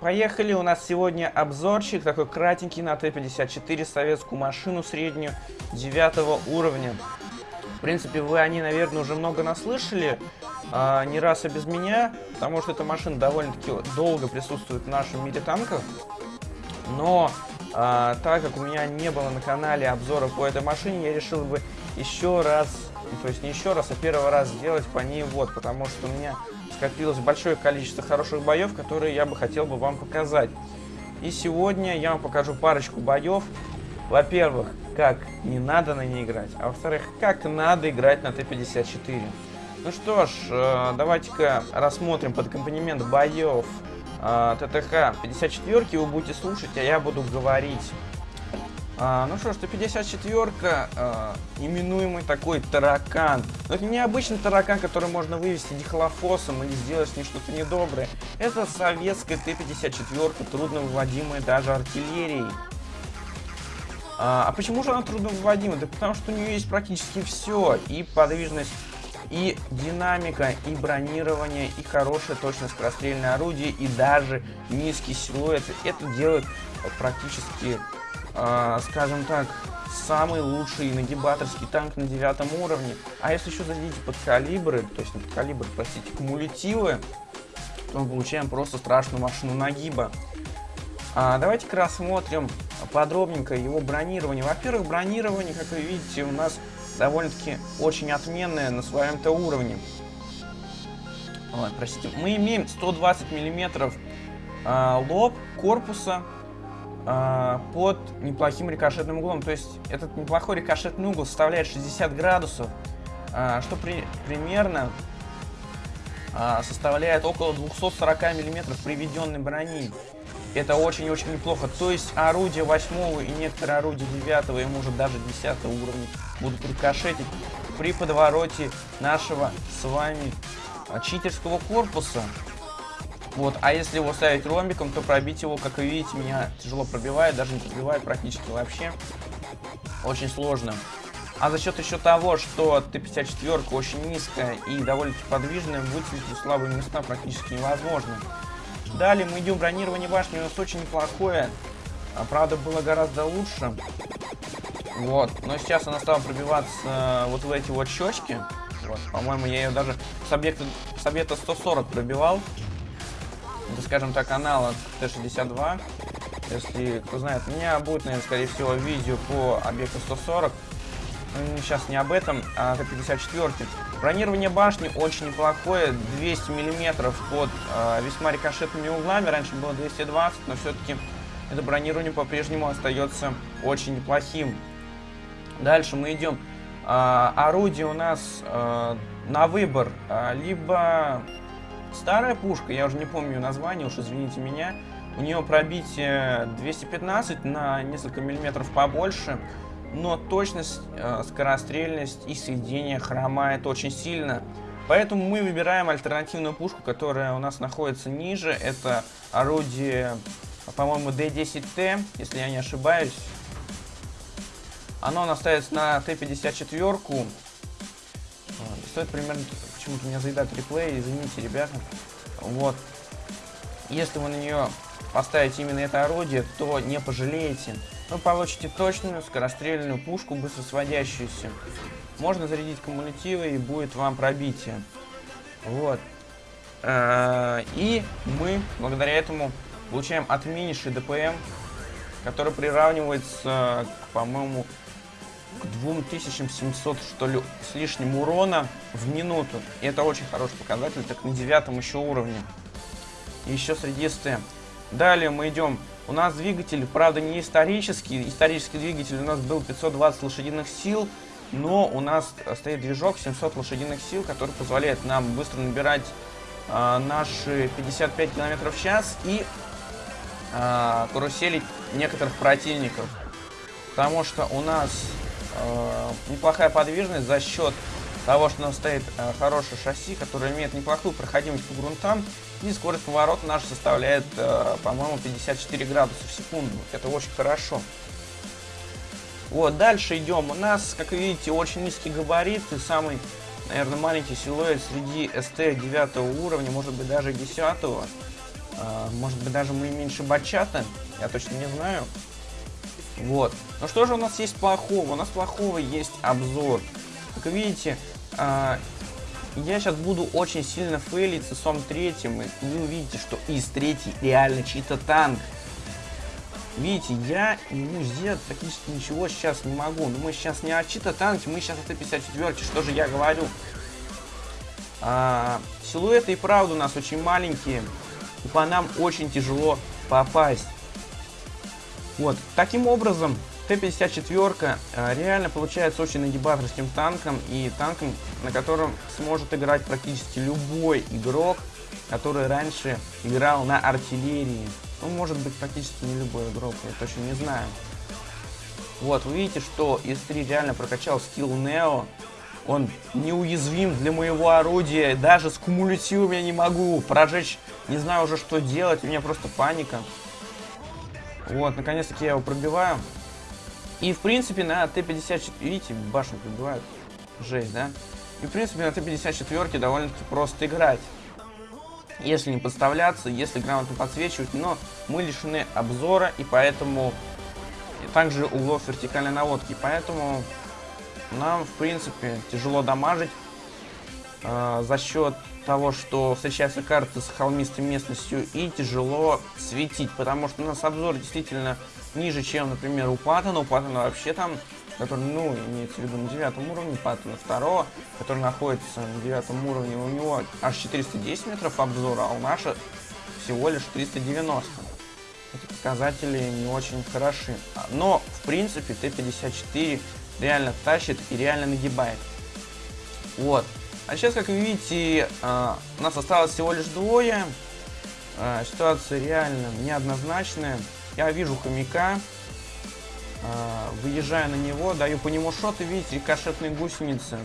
Поехали, у нас сегодня обзорчик, такой кратенький на Т-54, советскую машину среднюю, 9 уровня. В принципе, вы о ней, наверное, уже много наслышали, а, не раз и без меня, потому что эта машина довольно-таки долго присутствует в нашем мире танков. Но, а, так как у меня не было на канале обзора по этой машине, я решил бы еще раз, то есть не еще раз, а первый раз сделать по ней вот, потому что у меня скопилось большое количество хороших боев, которые я бы хотел бы вам показать. И сегодня я вам покажу парочку боев. Во-первых, как не надо на ней играть, а во-вторых, как надо играть на Т-54. Ну что ж, э, давайте-ка рассмотрим под аккомпанемент боев э, ТТХ 54 вы будете слушать, а я буду говорить. А, ну что ж, 154-ка, а, именуемый такой таракан. Но это не обычный таракан, который можно вывести дихлофосом или сделать с ним что-то недоброе. Это советская Т-54, трудно выводимая даже артиллерией. А, а почему же она трудно выводима? Да потому что у нее есть практически все. И подвижность, и динамика, и бронирование, и хорошее точное скорострельное орудие, и даже низкий силуэт. Это делает практически э, скажем так, самый лучший нагибаторский танк на девятом уровне. А если еще зададите под калибры, то есть не под калибр, простите, кумулятивы, то мы получаем просто страшную машину нагиба. А, Давайте-ка рассмотрим подробненько его бронирование. Во-первых, бронирование, как вы видите, у нас довольно-таки очень отменное на своем-то уровне. Вот, простите. Мы имеем 120 миллиметров а, лоб корпуса а, под неплохим рикошетным углом. То есть этот неплохой рикошетный угол составляет 60 градусов, а, что при, примерно а, составляет около 240 миллиметров приведенной брони. Это очень-очень неплохо. То есть орудие 8 и некоторые орудия 9 и может даже 10 уровня будут рикошетить при подвороте нашего с вами читерского корпуса. Вот, а если его ставить ромбиком, то пробить его, как вы видите, меня тяжело пробивает, даже не пробивает практически вообще. Очень сложно. А за счет еще того, что Т-54 очень низкая и довольно-таки подвижная, вычислить слабые места практически невозможно. Далее мы идем бронирование башни, у нас очень неплохое. А, правда, было гораздо лучше. Вот, но сейчас она стала пробиваться э, вот в эти вот щечки. Вот, по-моему, я ее даже с объекта, с объекта 140 пробивал. Это, скажем так, аналог Т-62. Если кто знает меня, будет, наверное, скорее всего, видео по объекту 140. Но сейчас не об этом, а Т-54. Бронирование башни очень неплохое, 200 миллиметров под э, весьма рикошетными углами. Раньше было 220, но все-таки это бронирование по-прежнему остается очень неплохим. Дальше мы идем. Э, орудие у нас э, на выбор. Э, либо Старая пушка, я уже не помню название, уж извините меня. У нее пробитие 215 на несколько миллиметров побольше, но точность, э, скорострельность и сведение хромает очень сильно. Поэтому мы выбираем альтернативную пушку, которая у нас находится ниже. Это орудие, по-моему, D10T, если я не ошибаюсь. Оно у нас ставится на Т-54. Стоит примерно почему-то меня заедает реплей, извините, ребята. Вот. Если вы на нее поставите именно это орудие, то не пожалеете. Вы получите точную скорострельную пушку, быстро сводящуюся. Можно зарядить кумулятивы и будет вам пробитие. Вот. Э, и мы, благодаря этому, получаем отменнейший ДПМ, который приравнивается, по-моему, к 2700, что ли, с лишним урона в минуту. И это очень хороший показатель, так на девятом еще уровне. Еще среди СТ. Далее мы идем. У нас двигатель, правда, не исторический. Исторический двигатель у нас был 520 лошадиных сил. Но у нас стоит движок 700 лошадиных сил, который позволяет нам быстро набирать э, наши 55 км в час и э, каруселить некоторых противников. Потому что у нас неплохая подвижность за счет того, что у нас стоит э, хорошее шасси, которое имеет неплохую проходимость по грунтам, и скорость поворота наша составляет, э, по-моему, 54 градуса в секунду. Это очень хорошо. Вот, дальше идем. У нас, как видите, очень низкий габарит и самый, наверное, маленький силуэт среди СТ 9 уровня, может быть, даже 10 -го. Может быть, даже мы меньше бачата. Я точно не знаю. Вот. Ну что же у нас есть плохого? У нас плохого есть обзор. Как видите, а, я сейчас буду очень сильно фейлить с ИСом третьим. И вы увидите, что ИС третий реально чьи-то танк. Видите, я ему сделать практически ничего сейчас не могу. Но мы сейчас не о чьи-то танке, мы сейчас о Т-54. Что же я говорю? А, силуэты и правда у нас очень маленькие. И по нам очень тяжело попасть. Вот, таким образом, Т-54 э, реально получается очень нагибаторским танком и танком, на котором сможет играть практически любой игрок, который раньше играл на артиллерии. Ну, может быть, практически не любой игрок, я точно не знаю. Вот, вы видите, что ИС-3 реально прокачал скилл Нео. Он неуязвим для моего орудия. Даже с кумулятивом я не могу прожечь. Не знаю уже, что делать. У меня просто паника. Вот, наконец-таки я его пробиваю. И, в принципе, на Т-54... Видите, башню пробивают. Жесть, да? И, в принципе, на Т-54 довольно-таки просто играть. Если не подставляться, если грамотно подсвечивать. Но мы лишены обзора, и поэтому... И также углов вертикальной наводки. Поэтому нам, в принципе, тяжело дамажить. Э, за счет того, что встречаются карты с холмистой местностью и тяжело светить, потому что у нас обзор действительно ниже, чем, например, у Паттона. У Паттона вообще там, который, ну, имеется в виду на девятом уровне, Паттона второго, который находится на девятом уровне, у него аж 410 метров обзора, а у нашего всего лишь 390. Эти показатели не очень хороши. Но, в принципе, Т-54 реально тащит и реально нагибает. Вот. А сейчас, как вы видите, э, нас осталось всего лишь двое. Э, ситуация реально неоднозначная. Я вижу хомяка, э, выезжаю на него, даю по нему шот, и видите, рикошетные гусеницы.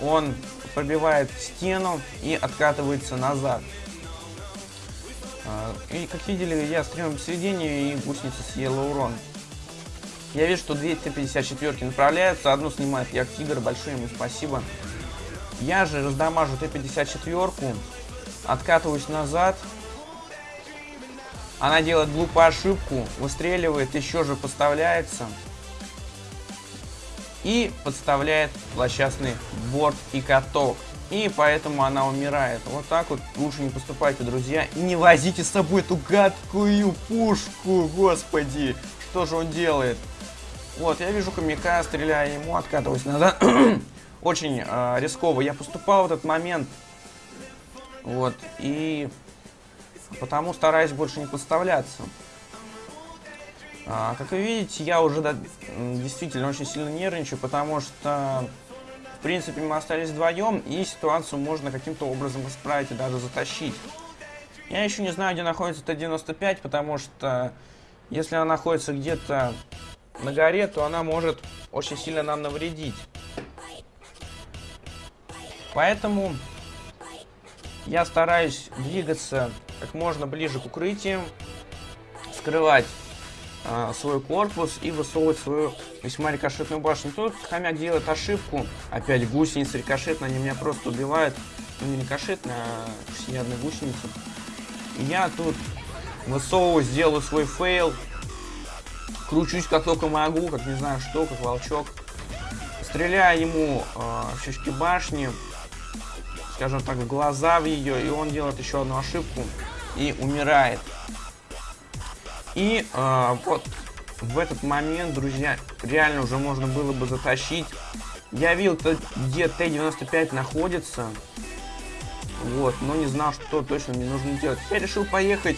Он пробивает стену и откатывается назад. И, как видели, я стрелял посередине, и гусеница съела урон. Я вижу, что две Т-54 направляются, одну снимает як тигр, большое ему спасибо. Я же раздамажу Т-54, откатываюсь назад. Она делает глупую ошибку, выстреливает, еще же поставляется. И подставляет злосчастный борт и каток. И поэтому она умирает. Вот так вот лучше не поступайте, друзья. И не возите с собой эту гадкую пушку, господи. Что же он делает? Вот, я вижу хомяка, стреляю ему, откатываюсь назад. очень э, рисково я поступал в этот момент. Вот, и потому стараюсь больше не подставляться. А, как вы видите, я уже да, действительно очень сильно нервничаю, потому что, в принципе, мы остались вдвоем, и ситуацию можно каким-то образом исправить и даже затащить. Я еще не знаю, где находится Т-95, потому что если она находится где-то на горе, то она может очень сильно нам навредить. Поэтому я стараюсь двигаться как можно ближе к укрытиям, скрывать э, свой корпус и высовывать свою весьма рикошетную башню. Тут хомяк делает ошибку. Опять гусеницы рикошетные, они меня просто убивают. Ну, не рикошетные, а всеядные гусеницы. И я тут высовываю, сделаю свой fail. Кручусь как только могу, как не знаю что, как волчок. Стреляю ему э, в щечки башни скажем так, в глаза в ее, и он делает еще одну ошибку и умирает. И э, вот в этот момент, друзья, реально уже можно было бы затащить. Я видел, где Т-95 находится. Вот, но не знал, что точно мне нужно делать. Я решил поехать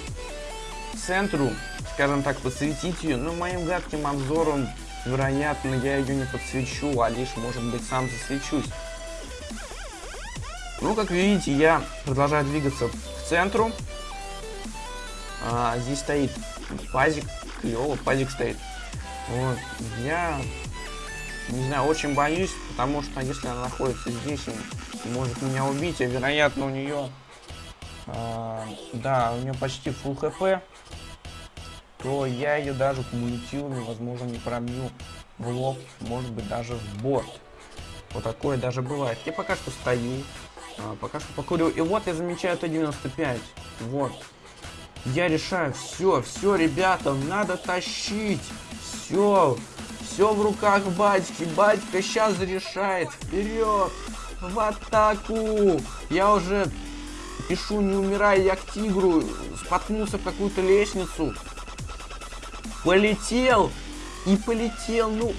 к центру, скажем так, подсветить ее. Но моим гадким обзором, вероятно, я ее не подсвечу, а лишь, может быть, сам засвечусь. Ну, как видите, я продолжаю двигаться к центру. А, здесь стоит пазик. Клево, пазик стоит. Вот. Я, не знаю, очень боюсь, потому что если она находится здесь, он может меня убить, а вероятно у нее, а, да, у нее почти full хп, то я ее даже кумулятивами, возможно, не пробью в лоб, может быть, даже в борт. Вот такое даже бывает. Я пока что стою, а, пока что покурю. И вот я замечаю Т-95. Вот. Я решаю, все, все, ребята, надо тащить. Все, все в руках батьки. Батька сейчас решает. Вперед, в атаку. Я уже пишу, не умирай, я к тигру. Споткнулся в какую-то лестницу. Полетел. И полетел, ну...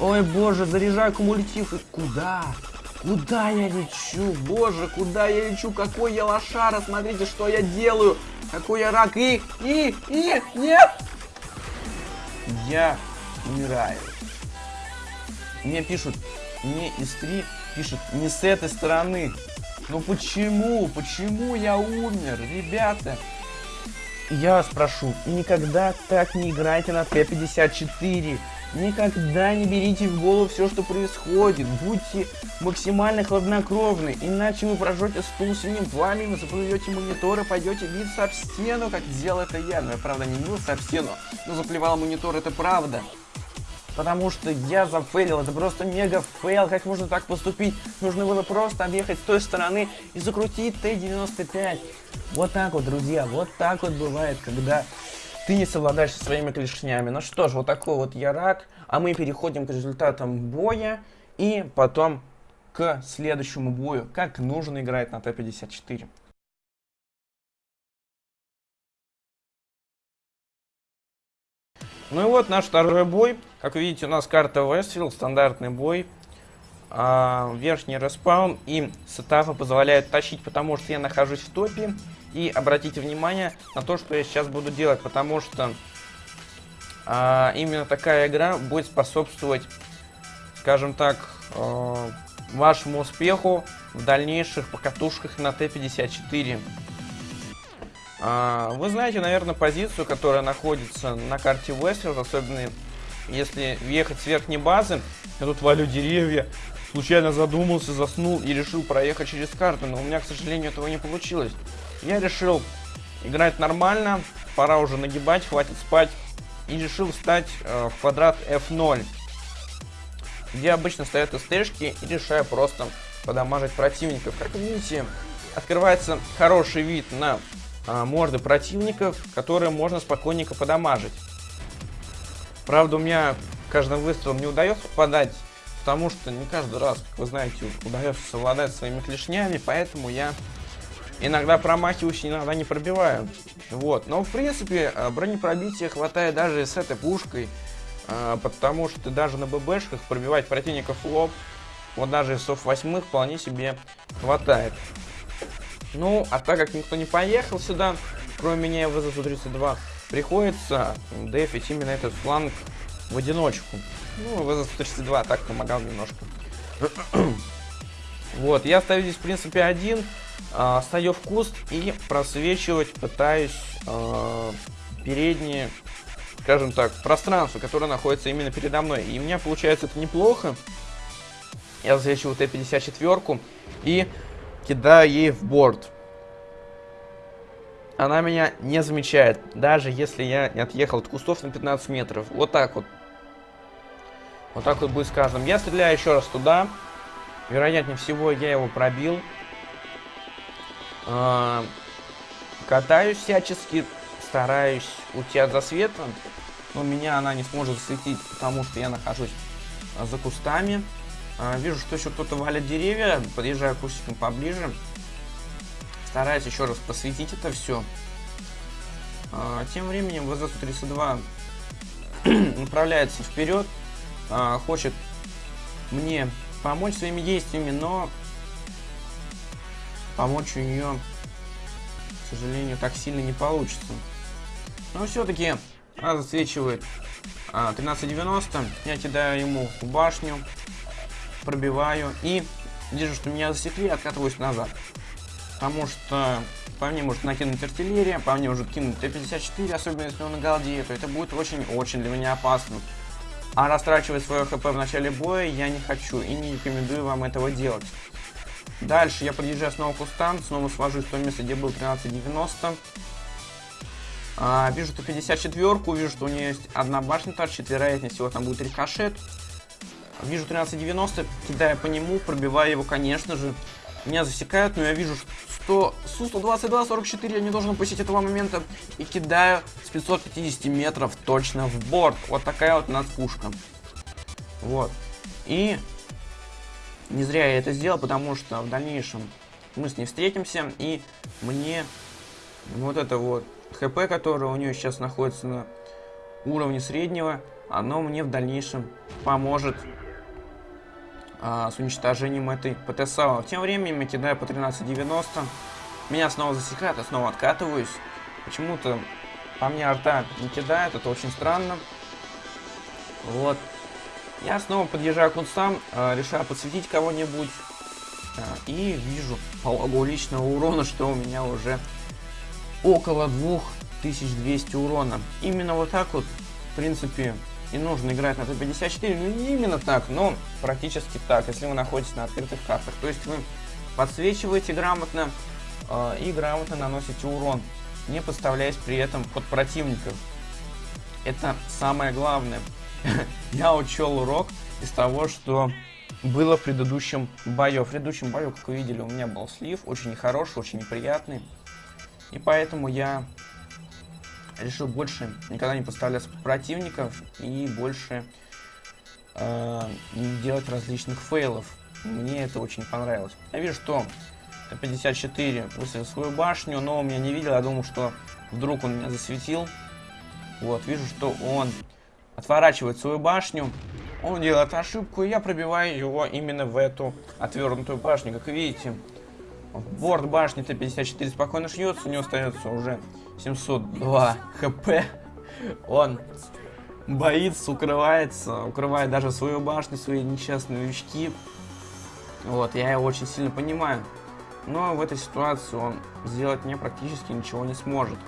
Ой, боже, заряжаю кумулятив. И куда? Куда я лечу? Боже, куда я лечу? Какой я лошара? Смотрите, что я делаю. Какой я рак. И, и, и, нет! Я умираю. Мне пишут, не из 3, пишут, не с этой стороны. Ну почему? Почему я умер, ребята? Я вас прошу, никогда так не играйте на Т-54. Никогда не берите в голову все, что происходит. Будьте максимально хладнокровны, иначе вы прожжете стул синим пламенем, заплюете монитор и пойдете биться об стену, как сделал это я. Но я, правда, не бился об стену, но заплевал монитор, это правда. Потому что я зафейлил, это просто мега fail, как можно так поступить? Нужно было просто объехать с той стороны и закрутить Т-95. Вот так вот, друзья, вот так вот бывает, когда ты не совладаешь со своими клешнями. Ну что ж, вот такой вот я рак. А мы переходим к результатам боя и потом к следующему бою. Как нужно играть на Т-54. Ну и вот наш второй бой. Как видите, у нас карта Westfield, стандартный бой. А, верхний респаун и сетапы позволяют тащить, потому что я нахожусь в топе. И обратите внимание на то, что я сейчас буду делать, потому что а, именно такая игра будет способствовать, скажем так, э, вашему успеху в дальнейших покатушках на Т-54. А, вы знаете, наверное, позицию, которая находится на карте Westfield, особенно если въехать с верхней базы. Я тут валю деревья, случайно задумался, заснул и решил проехать через карту, но у меня, к сожалению, этого не получилось. Я решил играть нормально, пора уже нагибать, хватит спать. И решил встать э, в квадрат F0, где обычно стоят СТшки и решаю просто подамажить противников. Как видите, открывается хороший вид на э, морды противников, которые можно спокойненько подамажить. Правда, у меня каждым выстрелом не удается попадать, потому что не каждый раз, как вы знаете, удается совладать своими клешнями, поэтому я Иногда промахиваюсь, иногда не пробиваю. Вот. Но, в принципе, э, бронепробития хватает даже с этой пушкой. Э, потому что даже на ББшках пробивать противников в лоб, вот даже из СОФ-8 вполне себе хватает. Ну, а так как никто не поехал сюда, кроме меня и ВЗ-132, приходится дефить именно этот фланг в одиночку. Ну, ВЗ-132 так помогал немножко. Вот, я стою здесь, в принципе, один. А, стою в куст и просвечивать пытаюсь э, передние, скажем так, пространство, которое находится именно передо мной. И у меня получается это неплохо. Я засвечиваю Т-54 и кидаю ей в борт. Она меня не замечает, даже если я не отъехал от кустов на 15 метров. Вот так вот. Вот так вот будет сказано. Я стреляю еще раз туда. Вероятнее всего, я его пробил. Э, катаюсь всячески, стараюсь уйти от засвета, но меня она не сможет засветить, потому что я нахожусь а, за кустами. Э, вижу, что еще кто-то валит деревья, подъезжаю кустиком поближе. Стараюсь еще раз посветить это все. Тем временем ВЗ-132 направляется вперед, хочет мне помочь своими действиями, но помочь у нее, к сожалению, так сильно не получится. Но все-таки она засвечивает а, 1390. Я кидаю ему в башню, пробиваю и вижу, что меня засекли, откатываюсь назад. Потому что по мне может накинуть артиллерия, по мне может кинуть Т-54, особенно если он на голде, то это будет очень-очень для меня опасно. А растрачивать свое хп в начале боя я не хочу и не рекомендую вам этого делать. Дальше я подъезжаю снова к кустам, снова свожусь в то место, где был 1390. А, вижу ту 54-ку, вижу, что у нее есть одна башня торчит, вероятнее всего там будет рикошет. Вижу 1390, кидаю по нему, пробиваю его, конечно же. Меня засекают, но я вижу, что Су-122-44 я не должен упустить этого момента и кидаю с 550 метров точно в борт. Вот такая вот у нас пушка. Вот. И не зря я это сделал, потому что в дальнейшем мы с ней встретимся, и мне вот это вот ХП, которое у нее сейчас находится на уровне среднего, оно мне в дальнейшем поможет а, с уничтожением этой ПТСАУ. Тем временем я кидаю по 13.90. Меня снова засекают, я снова откатываюсь. Почему-то по мне арта не кидает, это очень странно. Вот. Я снова подъезжаю к кунстам, э, решаю подсветить кого-нибудь. Э, и вижу по логу личного урона, что у меня уже около 2200 урона. Именно вот так вот, в принципе, и нужно играть на Т-54. Ну, не именно так, но практически так, если вы находитесь на открытых картах. То есть вы подсвечиваете грамотно э, и грамотно наносите урон, не подставляясь при этом под противников. Это самое главное. Я учел урок из того, что было в предыдущем бою. В предыдущем бою, как вы видели, у меня был слив, очень нехороший, очень неприятный. И поэтому я решил больше никогда не подставляться под противников и больше э, делать различных фейлов. Мне это очень понравилось. Я вижу, что Т-54 выставил свою башню, но он меня не видел. Я думал, что вдруг он меня засветил. Вот, вижу, что он отворачивает свою башню. Он делает ошибку, и я пробиваю его именно в эту отвернутую башню. Как видите, борт башни Т-54 спокойно шьется, у него остается уже 702 хп. Он боится, укрывается, укрывает даже свою башню, свои несчастные новички. Вот, я его очень сильно понимаю. Но в этой ситуации он сделать мне практически ничего не сможет.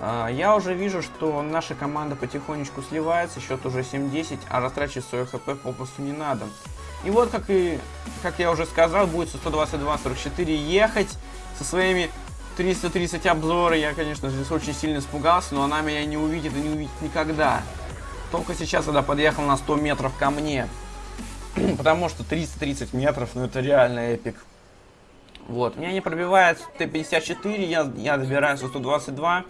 А, я уже вижу, что наша команда потихонечку сливается, счет уже 7-10, а растрачивать свое хп попросту не надо. И вот, как и как я уже сказал, будет 122-44 ехать со своими 330 обзоры. Я, конечно, здесь очень сильно испугался, но она меня не увидит и не увидит никогда. Только сейчас, когда подъехал на 100 метров ко мне. Потому что 330 метров, ну это реально эпик. Вот, меня не пробивает Т-54, я, я добираюсь 122.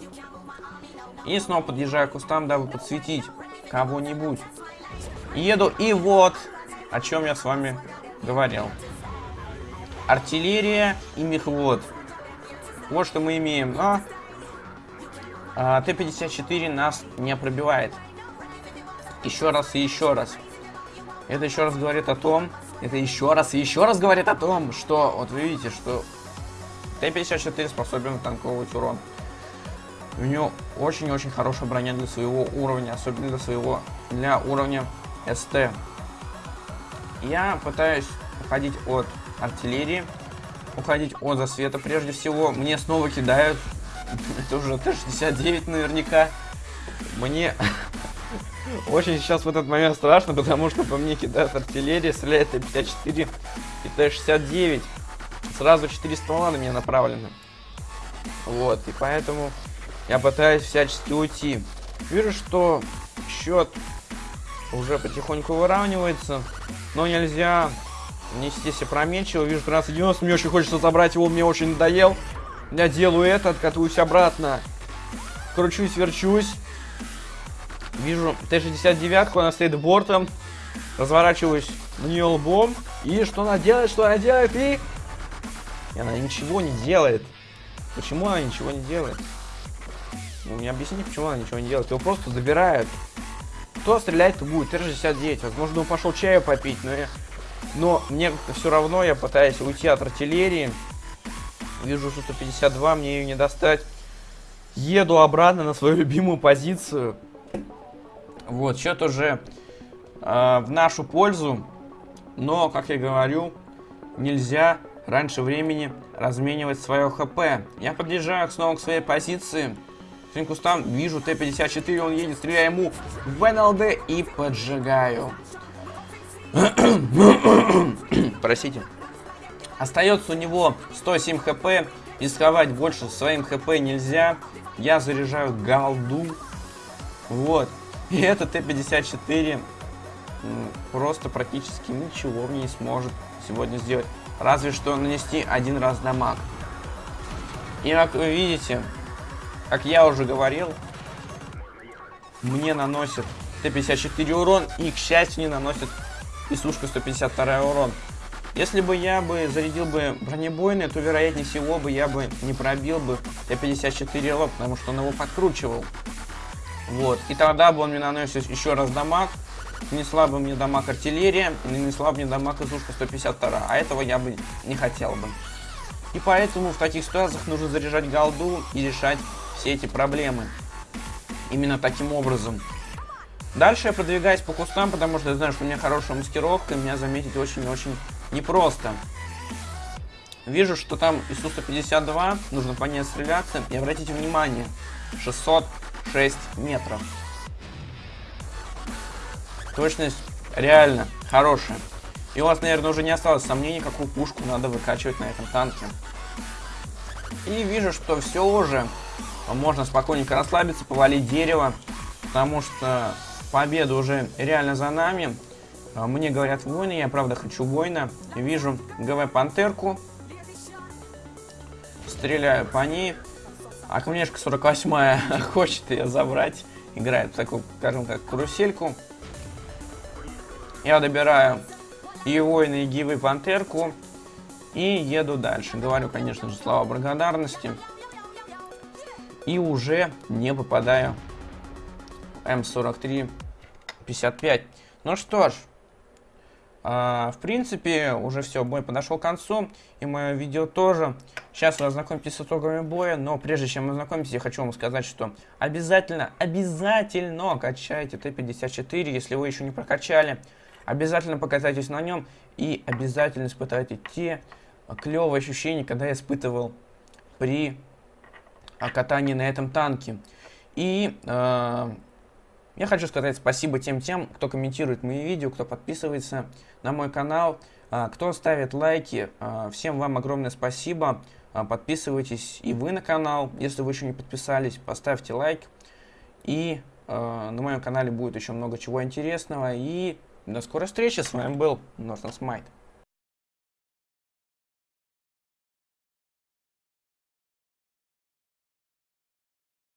И снова подъезжаю к кустам, дабы подсветить кого-нибудь. Еду, и вот, о чем я с вами говорил. Артиллерия и мехвод. Вот что мы имеем. Но а, Т-54 нас не пробивает. Еще раз и еще раз. Это еще раз говорит о том, это еще раз и еще раз говорит о том, что, вот вы видите, что Т-54 способен танковывать урон. У него очень-очень хорошая броня для своего уровня, особенно для своего, для уровня СТ. Я пытаюсь уходить от артиллерии, уходить от засвета прежде всего. Мне снова кидают, это уже Т-69 наверняка. Мне очень сейчас в этот момент страшно, потому что по мне кидают артиллерия, стреляет Т-54 и Т-69. Сразу 4 ствола на меня направлены. Вот, и поэтому я пытаюсь всячески уйти. Вижу, что счет уже потихоньку выравнивается. Но нельзя нести себе променчиво. Вижу 13-90. Мне очень хочется забрать его. Мне очень надоел. Я делаю это, откатываюсь обратно. Кручусь, верчусь. Вижу Т-69, она стоит бортом. Разворачиваюсь на нее лбом. И что она делает, что она делает, и... И она ничего не делает. Почему она ничего не делает? Ну, не объясни, почему она ничего не делает. Его просто забирают. Кто стрелять-то будет? Т-69. Возможно, он пошел чаю попить, но я... Но мне все равно, я пытаюсь уйти от артиллерии. Вижу Су-152, мне ее не достать. Еду обратно на свою любимую позицию. Вот, счет уже э, в нашу пользу. Но, как я говорю, нельзя раньше времени разменивать свое ХП. Я подъезжаю снова к своей позиции. К кустам вижу Т-54, он едет, стреляю ему в НЛД и поджигаю. Простите. Остается у него 107 хп. Рисковать больше своим хп нельзя. Я заряжаю голду. Вот. И этот Т-54 просто практически ничего не сможет сегодня сделать. разве что нанести один раз дамаг. И как вы видите, как я уже говорил, мне наносит Т-54 урон, и, к счастью, не наносит и сушка 152 урон. Если бы я бы зарядил бы бронебойный, то вероятнее всего бы я бы не пробил бы Т-54 лоб, потому что он его подкручивал. Вот. И тогда бы он мне наносил еще раз дамаг, нанесла бы мне дамаг артиллерия, и нанесла бы мне дамаг изушка 152, а этого я бы не хотел бы. И поэтому в таких ситуациях нужно заряжать голду и решать все эти проблемы. Именно таким образом. Дальше я продвигаюсь по кустам, потому что я знаю, что у меня хорошая маскировка, и меня заметить очень-очень непросто. Вижу, что там ИСУ-152, нужно по ней стреляться. И обратите внимание, 606 метров. Точность реально хорошая. И у вас, наверное, уже не осталось сомнений, какую пушку надо выкачивать на этом танке. И вижу, что все уже можно спокойненько расслабиться, повалить дерево, потому что победа уже реально за нами. А, мне говорят войны, я правда хочу воина. Вижу ГВ Пантерку. Стреляю по ней. А камнешка 48 хочет ее забрать. Играет в такую, скажем так, карусельку. Я добираю и воина, и гивы Пантерку. И еду дальше. Говорю, конечно же, слова благодарности. И уже не попадаю М43 55. Ну что ж, а, в принципе, уже все, бой подошел к концу, и мое видео тоже. Сейчас вы ознакомитесь с итогами боя, но прежде чем ознакомитесь, я хочу вам сказать, что обязательно, обязательно качайте Т-54, если вы еще не прокачали. Обязательно покатайтесь на нем и обязательно испытайте те клевые ощущения, когда я испытывал при катании на этом танке. И э, я хочу сказать спасибо тем тем, кто комментирует мои видео, кто подписывается на мой канал, э, кто ставит лайки. Э, всем вам огромное спасибо. Э, подписывайтесь и вы на канал, если вы еще не подписались, поставьте лайк. И на моем канале будет еще много чего интересного. И до скорой встречи. С вами был Нортон Смайт.